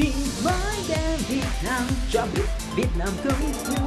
khi mới đến Việt Nam cho biết Việt Nam không yêu